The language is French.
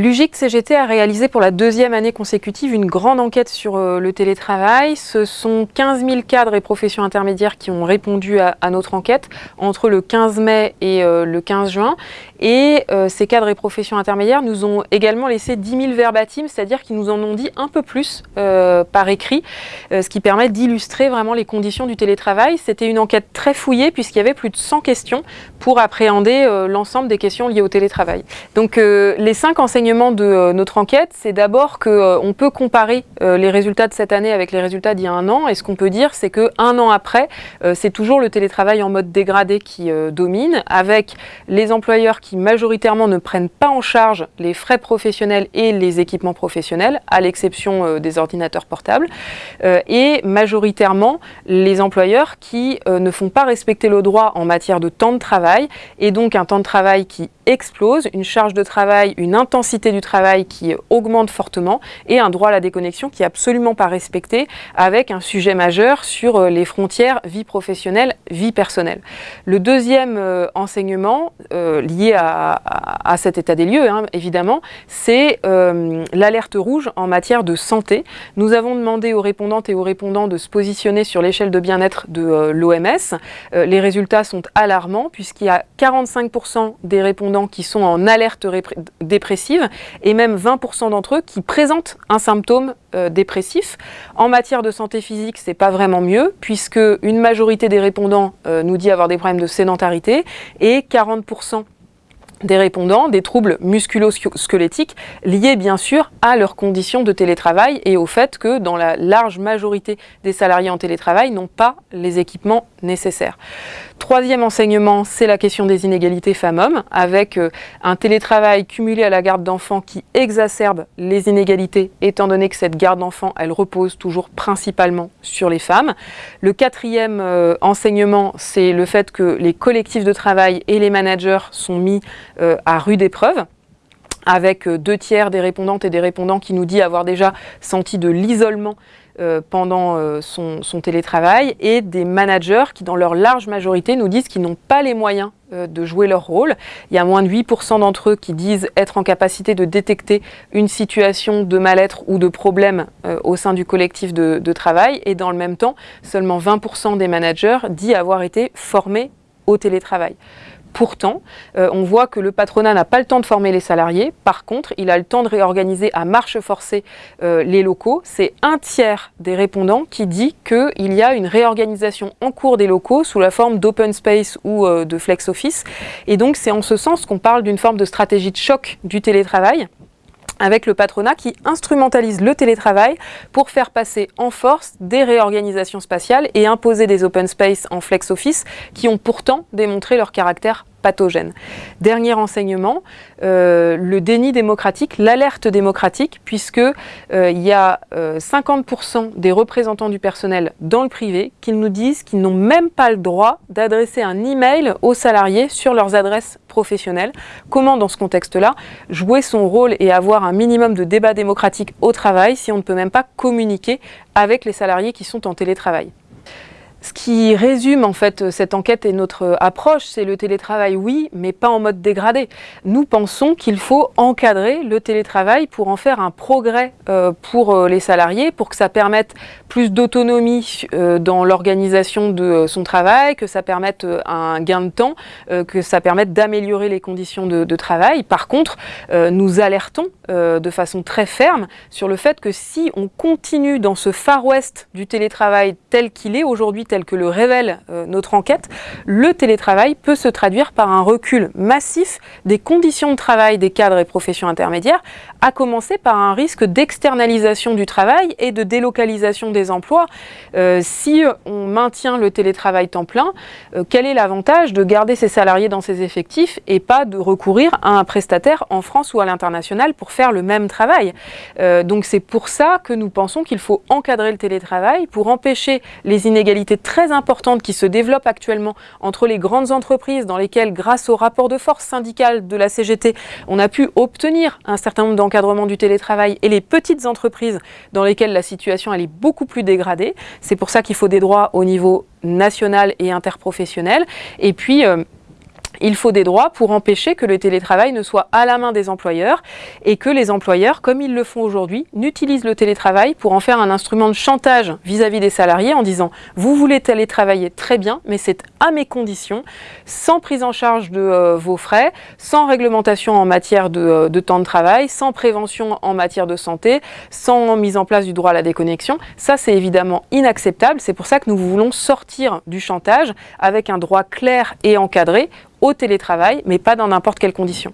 L'UGIC CGT a réalisé pour la deuxième année consécutive une grande enquête sur euh, le télétravail. Ce sont 15 000 cadres et professions intermédiaires qui ont répondu à, notre enquête entre le 15 mai et euh, le 15 juin. Et euh, ces cadres et professions intermédiaires nous ont également laissé 10 000 verbatims, c'est-à-dire qu'ils nous en ont dit un peu plus par écrit, ce qui permet d'illustrer vraiment les conditions du télétravail. C'était une enquête très fouillée puisqu'il y avait plus de 100 questions pour appréhender l'ensemble des questions liées au télétravail. Donc les cinq enseignements de euh, notre enquête, c'est d'abord qu'on euh, peut comparer euh, les résultats de cette année avec les résultats d'il y a un an. Et ce qu'on peut dire, c'est qu'un an après, c'est toujours le télétravail en mode dégradé qui domine, avec les employeurs qui majoritairement ne prennent pas en charge les frais professionnels et les équipements professionnels, à l'exception des ordinateurs portables, et majoritairement les employeurs qui ne font pas respecter le droit en matière de temps de travail, et donc un temps de travail qui explose, une charge de travail, une intensité du travail qui augmente fortement et un droit à la déconnexion qui n'est absolument pas respecté avec un sujet majeur sur euh, les frontières vie professionnelle, vie personnelle. Le deuxième euh, enseignement euh, lié à, cet état des lieux, hein, évidemment, c'est l'alerte rouge en matière de santé. Nous avons demandé aux répondantes et aux répondants de se positionner sur l'échelle de bien-être de l'OMS. les résultats sont alarmants puisqu'il y a 45% des répondants qui sont en alerte dépressive et même 20% d'entre eux qui présentent un symptôme euh, dépressif. En matière de santé physique, c'est pas vraiment mieux puisque une majorité des répondants euh, nous dit avoir des problèmes de sédentarité et 40% des répondants des troubles musculo-squelettiques liés bien sûr à leurs conditions de télétravail et au fait que dans la large majorité des salariés en télétravail n'ont pas les équipements nécessaires. Troisième enseignement, c'est la question des inégalités femmes-hommes, avec euh, un télétravail cumulé à la garde d'enfants qui exacerbe les inégalités, étant donné que cette garde d'enfants, elle repose toujours principalement sur les femmes. Le quatrième euh, enseignement, c'est le fait que les collectifs de travail et les managers sont mis euh, à rude épreuve avec deux tiers des répondantes et des répondants qui nous disent avoir déjà senti de l'isolement euh, pendant euh, son, télétravail et des managers qui, dans leur large majorité, nous disent qu'ils n'ont pas les moyens euh, de jouer leur rôle. Il y a moins de 8% d'entre eux qui disent être en capacité de détecter une situation de mal-être ou de problème au sein du collectif de, de travail et dans le même temps, seulement 20% des managers disent avoir été formés au télétravail. Pourtant, euh, on voit que le patronat n'a pas le temps de former les salariés. Par contre, il a le temps de réorganiser à marche forcée euh, les locaux. C'est un tiers des répondants qui dit qu'il y a une réorganisation en cours des locaux sous la forme d'open space ou euh, de flex office. Et donc, c'est en ce sens qu'on parle d'une forme de stratégie de choc du télétravail avec le patronat qui instrumentalise le télétravail pour faire passer en force des réorganisations spatiales et imposer des open space en flex office qui ont pourtant démontré leur caractère pathogène. Dernier enseignement, euh, le déni démocratique, l'alerte démocratique, puisque euh, il y a 50% euh, des représentants du personnel dans le privé qui nous disent qu'ils n'ont même pas le droit d'adresser un email aux salariés sur leurs adresses professionnelles. Comment, dans ce contexte-là, jouer son rôle et avoir un minimum de débat démocratique au travail si on ne peut même pas communiquer avec les salariés qui sont en télétravail? Ce qui résume en fait cette enquête et notre approche, c'est le télétravail, oui, mais pas en mode dégradé. Nous pensons qu'il faut encadrer le télétravail pour en faire un progrès euh, pour euh, les salariés, pour que ça permette plus d'autonomie euh, dans l'organisation de son travail, que ça permette un gain de temps, que ça permette d'améliorer les conditions de, de, travail. Par contre, nous alertons de façon très ferme sur le fait que si on continue dans ce Far West du télétravail tel qu'il est aujourd'hui, tel que le révèle euh, notre enquête, le télétravail peut se traduire par un recul massif des conditions de travail des cadres et professions intermédiaires, à commencer par un risque d'externalisation du travail et de délocalisation des emplois. Euh, si on maintient le télétravail temps plein, euh, quel est l'avantage de garder ses salariés dans ses effectifs et pas de recourir à un prestataire en France ou à l'international pour faire le même travail? Donc c'est pour ça que nous pensons qu'il faut encadrer le télétravail pour empêcher les inégalités très importante qui se développe actuellement entre les grandes entreprises dans lesquelles, grâce au rapport de force syndical de la CGT, on a pu obtenir un certain nombre d'encadrements du télétravail et les petites entreprises dans lesquelles la situation elle est beaucoup plus dégradée. C'est pour ça qu'il faut des droits au niveau national et interprofessionnel. Et puis, euh, il faut des droits pour empêcher que le télétravail ne soit à la main des employeurs et que les employeurs, comme ils le font aujourd'hui, n'utilisent le télétravail pour en faire un instrument de chantage vis-à-vis des salariés en disant « vous voulez télétravailler très bien, mais c'est à mes conditions, sans prise en charge de euh, vos frais, sans réglementation en matière euh, de, temps de travail, sans prévention en matière de santé, sans mise en place du droit à la déconnexion ». Ça, c'est évidemment inacceptable. C'est pour ça que nous voulons sortir du chantage avec un droit clair et encadré au télétravail, mais pas dans n'importe quelles conditions.